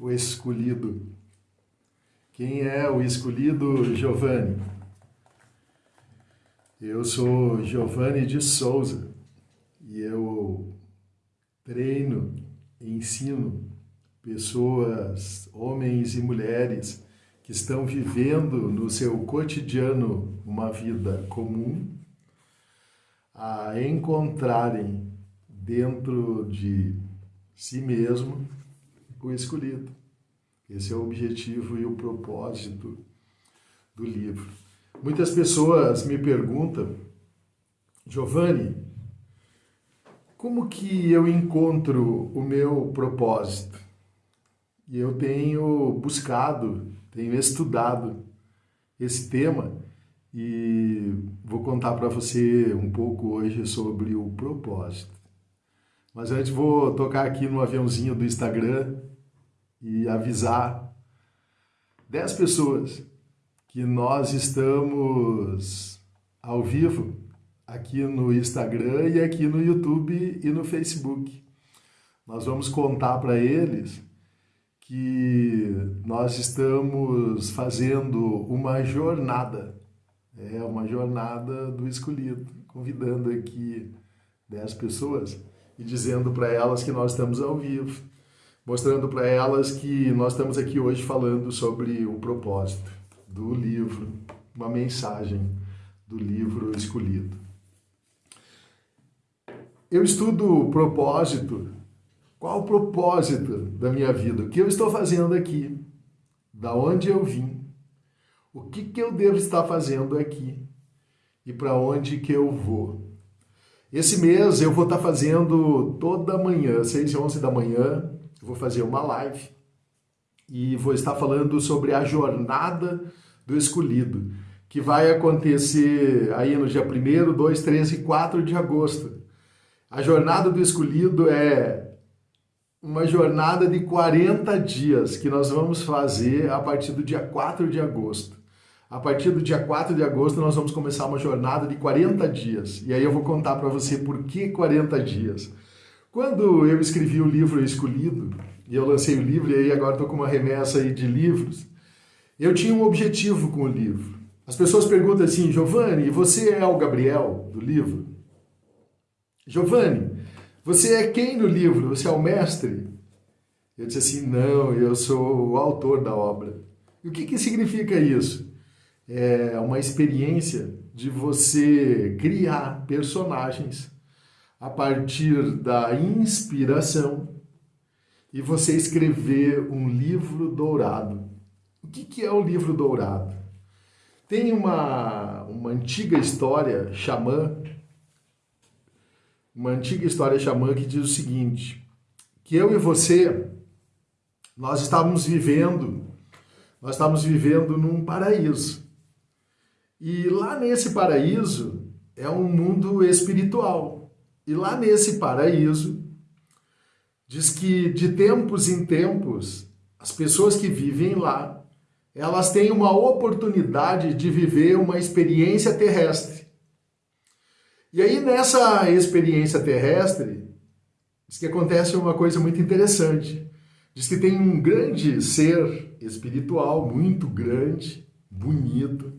o escolhido. Quem é o escolhido, Giovanni? Eu sou Giovanni de Souza e eu treino ensino pessoas, homens e mulheres que estão vivendo no seu cotidiano uma vida comum, a encontrarem dentro de si mesmo o escolhido. Esse é o objetivo e o propósito do livro. Muitas pessoas me perguntam, Giovanni, como que eu encontro o meu propósito? E eu tenho buscado, tenho estudado esse tema e vou contar para você um pouco hoje sobre o propósito. Mas antes vou tocar aqui no aviãozinho do Instagram e avisar 10 pessoas que nós estamos ao vivo aqui no Instagram e aqui no YouTube e no Facebook. Nós vamos contar para eles que nós estamos fazendo uma jornada, é uma jornada do escolhido, convidando aqui 10 pessoas e dizendo para elas que nós estamos ao vivo, mostrando para elas que nós estamos aqui hoje falando sobre o propósito do livro, uma mensagem do livro escolhido. Eu estudo o propósito. Qual o propósito da minha vida? O que eu estou fazendo aqui? Da onde eu vim? O que, que eu devo estar fazendo aqui? E para onde que eu vou? Esse mês eu vou estar fazendo toda manhã, 6 e 11 da manhã, vou fazer uma live e vou estar falando sobre a jornada do escolhido, que vai acontecer aí no dia 1 2, 3 e 4 de agosto. A jornada do escolhido é uma jornada de 40 dias que nós vamos fazer a partir do dia 4 de agosto. A partir do dia 4 de agosto, nós vamos começar uma jornada de 40 dias. E aí eu vou contar para você por que 40 dias. Quando eu escrevi o livro Escolhido, e eu lancei o livro, e aí agora estou com uma remessa aí de livros, eu tinha um objetivo com o livro. As pessoas perguntam assim, Giovanni, você é o Gabriel do livro? Giovanni, você é quem no livro? Você é o mestre? Eu disse assim, não, eu sou o autor da obra. E o que, que significa isso? é uma experiência de você criar personagens a partir da inspiração e você escrever um livro dourado. O que, que é o livro dourado? Tem uma, uma antiga história xamã, uma antiga história xamã que diz o seguinte, que eu e você, nós estávamos vivendo, nós estávamos vivendo num paraíso. E lá nesse paraíso é um mundo espiritual. E lá nesse paraíso diz que de tempos em tempos as pessoas que vivem lá, elas têm uma oportunidade de viver uma experiência terrestre. E aí nessa experiência terrestre, diz que acontece uma coisa muito interessante. Diz que tem um grande ser espiritual, muito grande, bonito,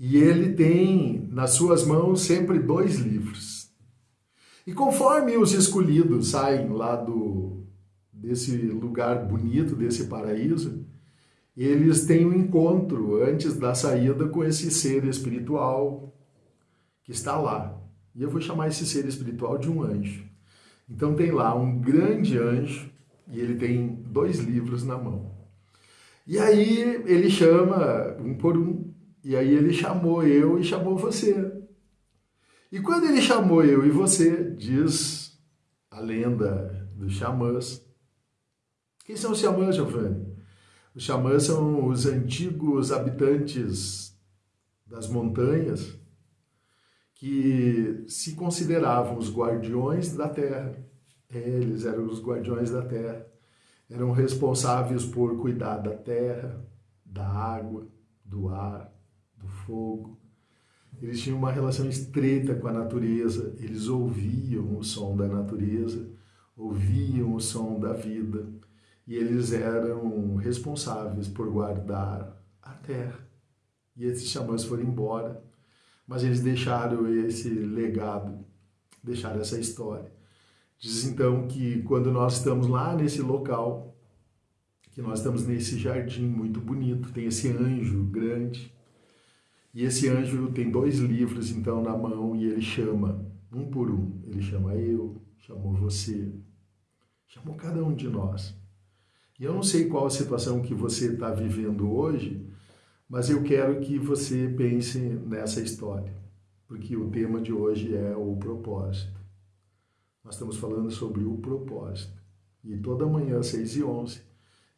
e ele tem nas suas mãos sempre dois livros. E conforme os escolhidos saem lá do, desse lugar bonito, desse paraíso, eles têm um encontro antes da saída com esse ser espiritual que está lá. E eu vou chamar esse ser espiritual de um anjo. Então tem lá um grande anjo e ele tem dois livros na mão. E aí ele chama um por um e aí ele chamou eu e chamou você. E quando ele chamou eu e você, diz a lenda dos xamãs. Quem são os xamãs, Giovanni? Os xamãs são os antigos habitantes das montanhas que se consideravam os guardiões da terra. Eles eram os guardiões da terra. Eram responsáveis por cuidar da terra, da água, do ar, do fogo. Eles tinham uma relação estreita com a natureza, eles ouviam o som da natureza, ouviam o som da vida. e eles eram responsáveis por guardar a terra. E esses xamãs foram embora, mas eles deixaram esse legado, deixaram essa história. Diz então que quando nós estamos lá nesse local, que nós estamos nesse jardim muito bonito, tem esse anjo grande, e esse anjo tem dois livros então na mão e ele chama um por um. Ele chama eu, chamou você, chamou cada um de nós. E eu não sei qual a situação que você está vivendo hoje, mas eu quero que você pense nessa história, porque o tema de hoje é o propósito. Nós estamos falando sobre o propósito. E toda manhã, às 6 e 11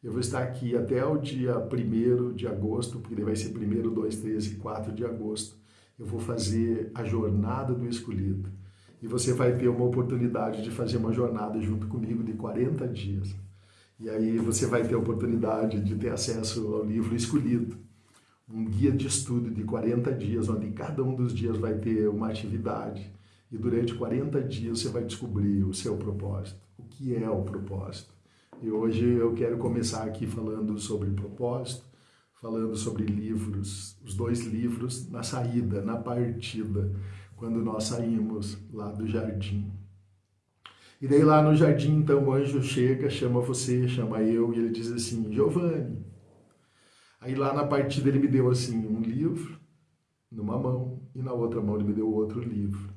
eu vou estar aqui até o dia 1 de agosto, porque vai ser 1, 2, 3 e 4 de agosto. Eu vou fazer a jornada do escolhido. E você vai ter uma oportunidade de fazer uma jornada junto comigo de 40 dias. E aí você vai ter a oportunidade de ter acesso ao livro escolhido. Um guia de estudo de 40 dias, onde cada um dos dias vai ter uma atividade. E durante 40 dias você vai descobrir o seu propósito. O que é o propósito? E hoje eu quero começar aqui falando sobre propósito, falando sobre livros, os dois livros na saída, na partida, quando nós saímos lá do jardim. E daí lá no jardim, então, o anjo chega, chama você, chama eu, e ele diz assim, Giovanni. Aí lá na partida ele me deu assim um livro numa mão e na outra mão ele me deu outro livro.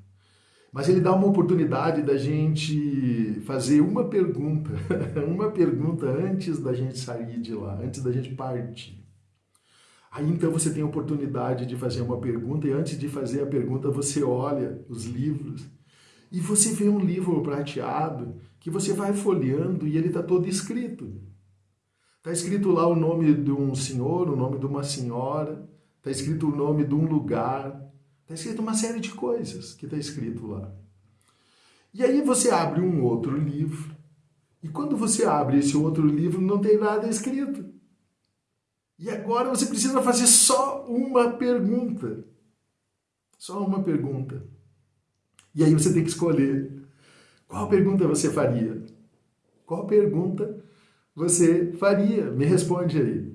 Mas ele dá uma oportunidade da gente fazer uma pergunta, uma pergunta antes da gente sair de lá, antes da gente partir. Aí então você tem a oportunidade de fazer uma pergunta e antes de fazer a pergunta você olha os livros e você vê um livro prateado que você vai folheando e ele está todo escrito. Está escrito lá o nome de um senhor, o nome de uma senhora, está escrito o nome de um lugar, Está escrito uma série de coisas que está escrito lá. E aí você abre um outro livro, e quando você abre esse outro livro, não tem nada escrito. E agora você precisa fazer só uma pergunta. Só uma pergunta. E aí você tem que escolher qual pergunta você faria. Qual pergunta você faria? Me responde aí.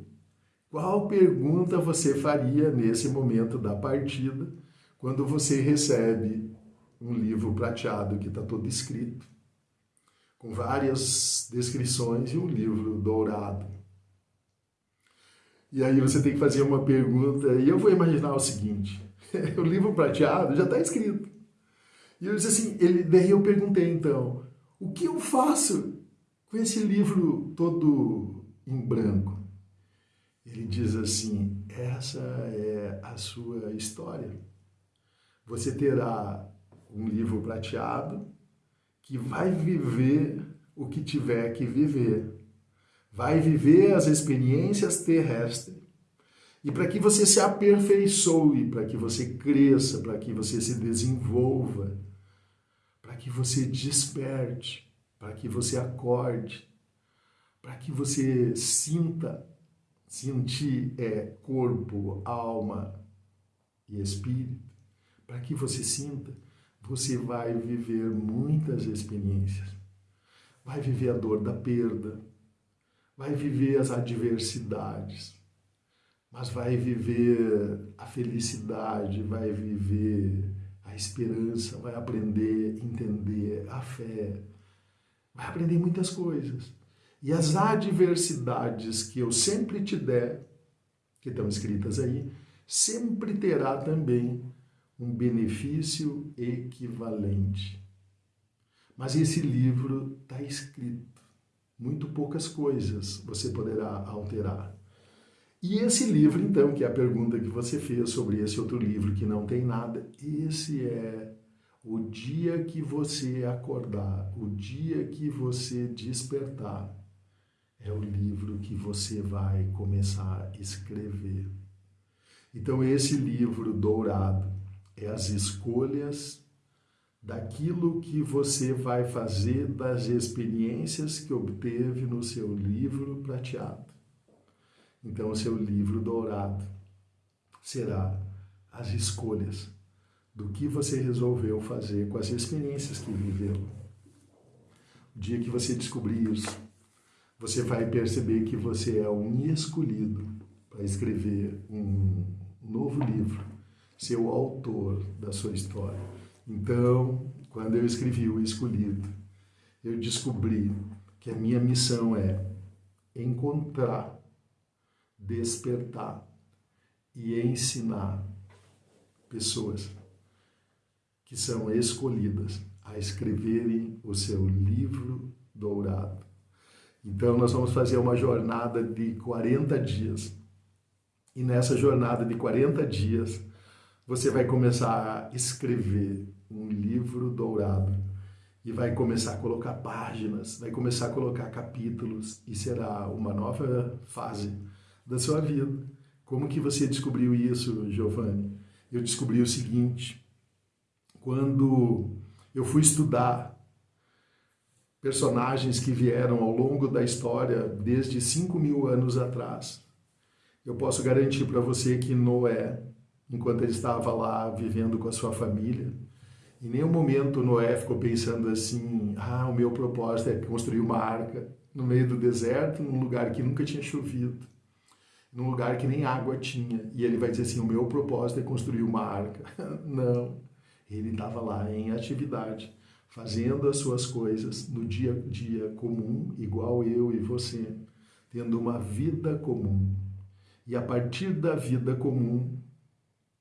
Qual pergunta você faria nesse momento da partida quando você recebe um livro prateado que está todo escrito, com várias descrições e um livro dourado. E aí você tem que fazer uma pergunta, e eu vou imaginar o seguinte, o livro prateado já está escrito. E eu disse assim, ele, daí eu perguntei então, o que eu faço com esse livro todo em branco? Ele diz assim, essa é a sua história você terá um livro prateado que vai viver o que tiver que viver. Vai viver as experiências terrestres. E para que você se aperfeiçoe, para que você cresça, para que você se desenvolva, para que você desperte, para que você acorde, para que você sinta, sentir é corpo, alma e espírito para que você sinta, você vai viver muitas experiências. Vai viver a dor da perda, vai viver as adversidades, mas vai viver a felicidade, vai viver a esperança, vai aprender entender a fé, vai aprender muitas coisas. E as adversidades que eu sempre te der, que estão escritas aí, sempre terá também um benefício equivalente. Mas esse livro está escrito. Muito poucas coisas você poderá alterar. E esse livro, então, que é a pergunta que você fez sobre esse outro livro que não tem nada, esse é o dia que você acordar, o dia que você despertar, é o livro que você vai começar a escrever. Então, esse livro dourado, é as escolhas daquilo que você vai fazer das experiências que obteve no seu livro prateado. Então, o seu livro dourado será as escolhas do que você resolveu fazer com as experiências que viveu. O dia que você descobrir isso, você vai perceber que você é um escolhido para escrever um novo livro, ser o autor da sua história. Então, quando eu escrevi O Escolhido, eu descobri que a minha missão é encontrar, despertar e ensinar pessoas que são escolhidas a escreverem o seu livro dourado. Então, nós vamos fazer uma jornada de 40 dias. E nessa jornada de 40 dias, você vai começar a escrever um livro dourado e vai começar a colocar páginas, vai começar a colocar capítulos e será uma nova fase da sua vida. Como que você descobriu isso, Giovanni? Eu descobri o seguinte, quando eu fui estudar personagens que vieram ao longo da história desde 5 mil anos atrás, eu posso garantir para você que Noé, enquanto ele estava lá vivendo com a sua família, em nenhum momento Noé ficou pensando assim: ah, o meu propósito é construir uma arca no meio do deserto, num lugar que nunca tinha chovido, num lugar que nem água tinha. E ele vai dizer assim: o meu propósito é construir uma arca. Não. Ele estava lá em atividade, fazendo as suas coisas no dia a dia comum, igual eu e você, tendo uma vida comum. E a partir da vida comum,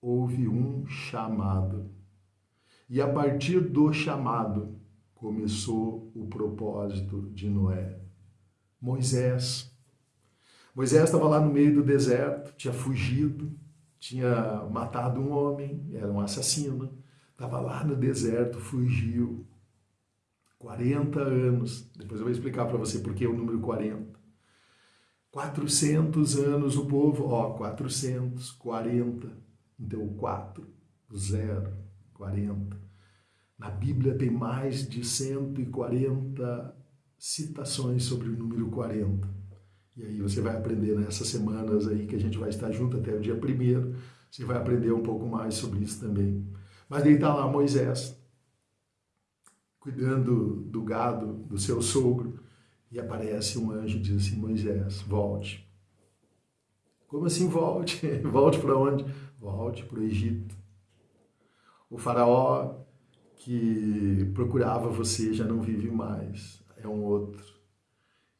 houve um chamado e a partir do chamado começou o propósito de Noé. Moisés. Moisés estava lá no meio do deserto, tinha fugido, tinha matado um homem, era um assassino, estava lá no deserto, fugiu. 40 anos. Depois eu vou explicar para você por que o número 40. 400 anos o povo, ó, 440. Então, 4, 0, 40. Na Bíblia tem mais de 140 citações sobre o número 40. E aí você vai aprender nessas semanas aí que a gente vai estar junto até o dia primeiro, você vai aprender um pouco mais sobre isso também. Mas daí está lá Moisés, cuidando do gado do seu sogro, e aparece um anjo e diz assim, Moisés, volte. Como assim volte? volte para onde? Volte para o Egito. O faraó que procurava você já não vive mais, é um outro.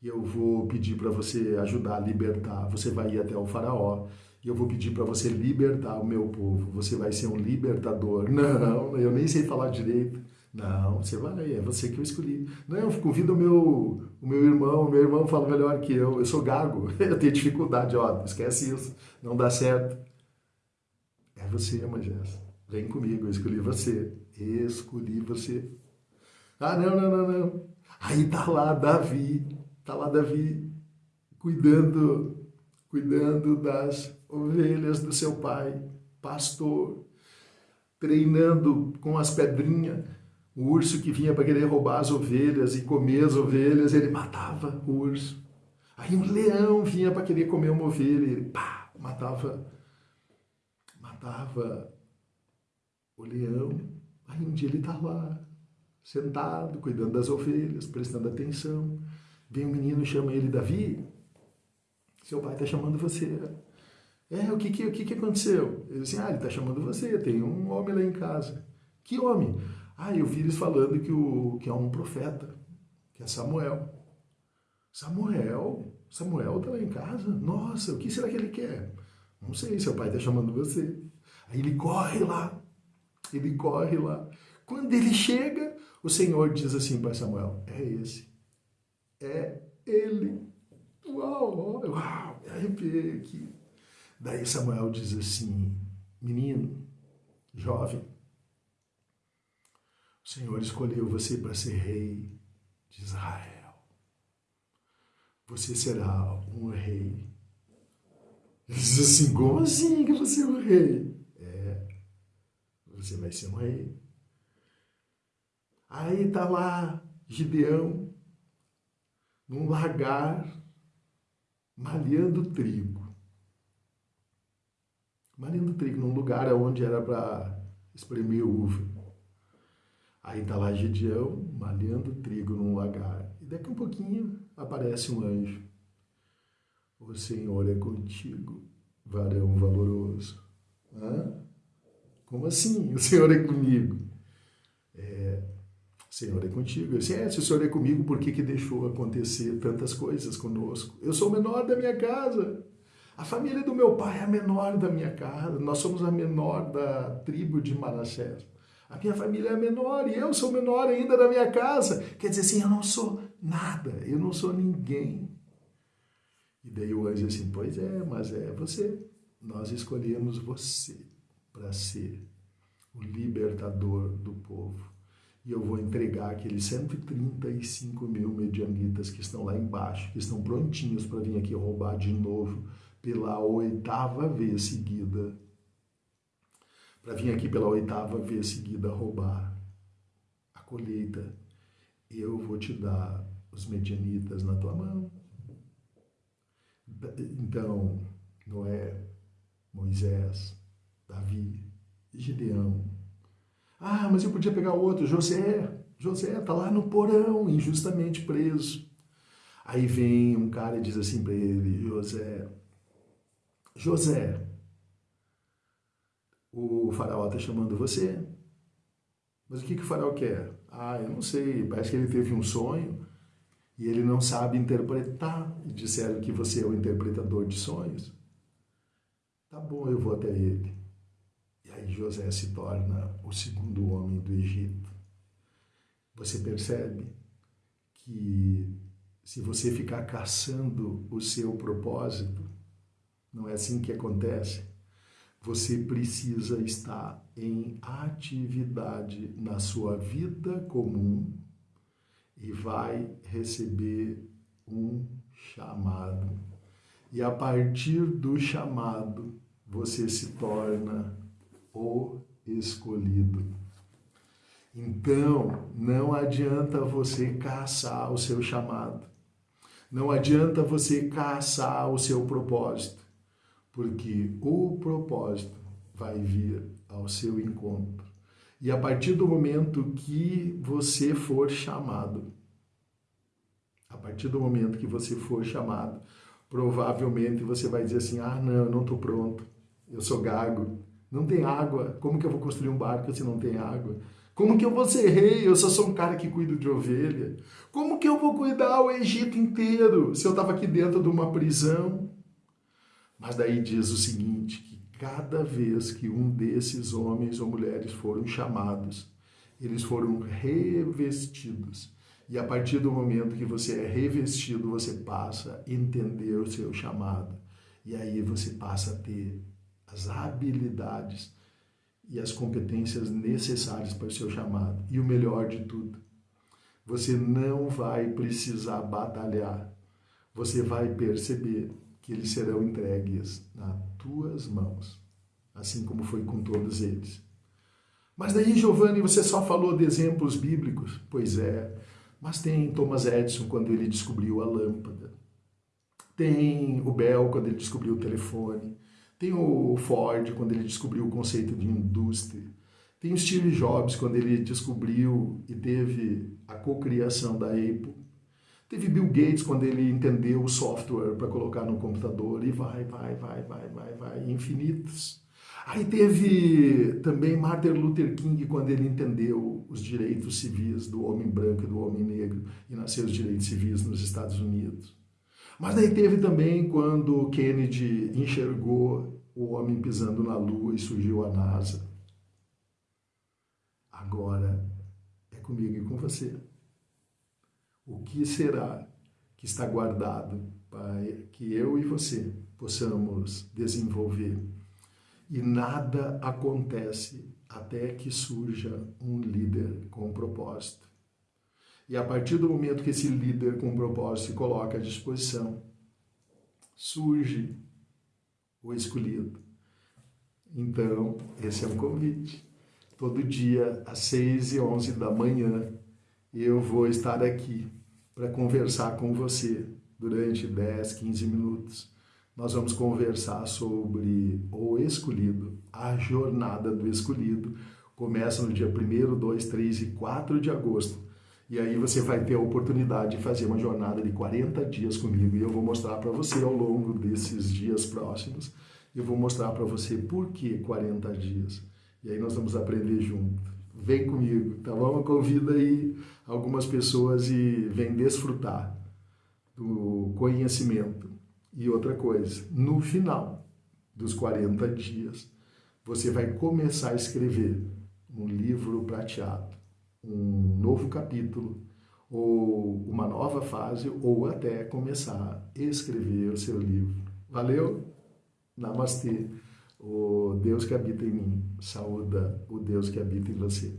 E eu vou pedir para você ajudar a libertar. Você vai ir até o faraó e eu vou pedir para você libertar o meu povo. Você vai ser um libertador. Não, eu nem sei falar direito. Não, você vai, é você que eu escolhi. Não, convido o meu, o meu irmão, o meu irmão fala melhor que eu. Eu sou gago, eu tenho dificuldade, ó, esquece isso, não dá certo. É você, Moisés. Vem comigo, eu escolhi você. Escolhi você. Ah, não, não, não, não. Aí tá lá Davi, tá lá Davi cuidando, cuidando das ovelhas do seu pai, pastor, treinando com as pedrinhas. O urso que vinha para querer roubar as ovelhas e comer as ovelhas, ele matava o urso. Aí um leão vinha para querer comer uma ovelha, ele pá, matava, matava o leão. Aí um dia ele está lá, sentado, cuidando das ovelhas, prestando atenção. Vem um menino chama ele, Davi, seu pai está chamando você. É, o que, que, o que, que aconteceu? Ele disse, ah, ele está chamando você, tem um homem lá em casa. Que homem? Ah, eu vi eles falando que, o, que é um profeta, que é Samuel. Samuel? Samuel está lá em casa? Nossa, o que será que ele quer? Não sei, seu pai está chamando você. Aí ele corre lá, ele corre lá. Quando ele chega, o Senhor diz assim para Samuel: É esse. É ele. Uau, uau, me arrepiei aqui. Daí Samuel diz assim: Menino, jovem, o Senhor escolheu você para ser rei de Israel. Você será um rei. Ele diz assim: Como assim que você é um rei? você vai ser um rei. Aí está lá Gideão, num lagar, malhando trigo. Malhando trigo, num lugar onde era para espremer uva. Aí está lá Gideão, malhando trigo num lagar. E Daqui um pouquinho aparece um anjo. O Senhor é contigo, varão valoroso. Hã? Como assim? O Senhor é comigo? É, o Senhor é contigo. Eu disse, é, se o Senhor é comigo, por que, que deixou acontecer tantas coisas conosco? Eu sou o menor da minha casa. A família do meu pai é a menor da minha casa. Nós somos a menor da tribo de Manassés. A minha família é menor e eu sou menor ainda da minha casa. Quer dizer assim, eu não sou nada, eu não sou ninguém. E daí o anjo assim, pois é, mas é você. Nós escolhemos você para ser o libertador do povo. E eu vou entregar aqueles 135 mil medianitas que estão lá embaixo, que estão prontinhos para vir aqui roubar de novo pela oitava vez seguida. Para vir aqui pela oitava vez seguida roubar a colheita. Eu vou te dar os medianitas na tua mão. Então, Noé, Moisés, Davi, Gideão. Ah, mas eu podia pegar outro, José. José está lá no porão, injustamente preso. Aí vem um cara e diz assim para ele, José, José, o faraó está chamando você. Mas o que, que o faraó quer? Ah, eu não sei, parece que ele teve um sonho e ele não sabe interpretar. E disseram que você é o interpretador de sonhos. Tá bom, eu vou até ele. E aí José se torna o segundo homem do Egito. Você percebe que se você ficar caçando o seu propósito, não é assim que acontece. Você precisa estar em atividade na sua vida comum e vai receber um chamado. E a partir do chamado, você se torna o escolhido. Então, não adianta você caçar o seu chamado. Não adianta você caçar o seu propósito, porque o propósito vai vir ao seu encontro. E a partir do momento que você for chamado, a partir do momento que você for chamado, provavelmente você vai dizer assim: ah, não, eu não estou pronto eu sou gago, não tem água, como que eu vou construir um barco se não tem água? Como que eu vou ser rei? Eu só sou um cara que cuida de ovelha. Como que eu vou cuidar o Egito inteiro se eu estava aqui dentro de uma prisão? Mas daí diz o seguinte, que cada vez que um desses homens ou mulheres foram chamados, eles foram revestidos. E a partir do momento que você é revestido, você passa a entender o seu chamado. E aí você passa a ter as habilidades e as competências necessárias para o seu chamado. E o melhor de tudo, você não vai precisar batalhar. Você vai perceber que eles serão entregues nas tuas mãos, assim como foi com todos eles. Mas daí, Giovanni, você só falou de exemplos bíblicos? Pois é, mas tem Thomas Edison quando ele descobriu a lâmpada. Tem o Bell quando ele descobriu o telefone. Tem o Ford, quando ele descobriu o conceito de indústria. Tem o Steve Jobs, quando ele descobriu e teve a cocriação da Apple. Teve Bill Gates, quando ele entendeu o software para colocar no computador. E vai, vai, vai, vai, vai, vai, infinitos. Aí teve também Martin Luther King, quando ele entendeu os direitos civis do homem branco e do homem negro e nasceu os direitos civis nos Estados Unidos. Mas daí teve também quando Kennedy enxergou o homem pisando na Lua e surgiu a NASA. Agora é comigo e com você. O que será que está guardado para que eu e você possamos desenvolver? E nada acontece até que surja um líder com propósito. E a partir do momento que esse líder com propósito se coloca à disposição, surge o escolhido. Então, esse é um convite. Todo dia, às 6 e 11 da manhã, eu vou estar aqui para conversar com você durante 10, 15 minutos. Nós vamos conversar sobre o escolhido, a jornada do escolhido. Começa no dia 1, 2, 3 e 4 de agosto E aí você vai ter a oportunidade de fazer uma jornada de 40 dias comigo e eu vou mostrar para você ao longo desses dias próximos, eu vou mostrar para você por que 40 dias. E aí nós vamos aprender junto. Vem comigo, tá bom? Convida aí algumas pessoas e vem desfrutar do conhecimento. E outra coisa, no final dos 40 dias, você vai começar a escrever um livro prateado um novo capítulo, ou uma nova fase, ou até começar a escrever o seu livro. Valeu? Namastê. O Deus que habita em mim, saúda o Deus que habita em você.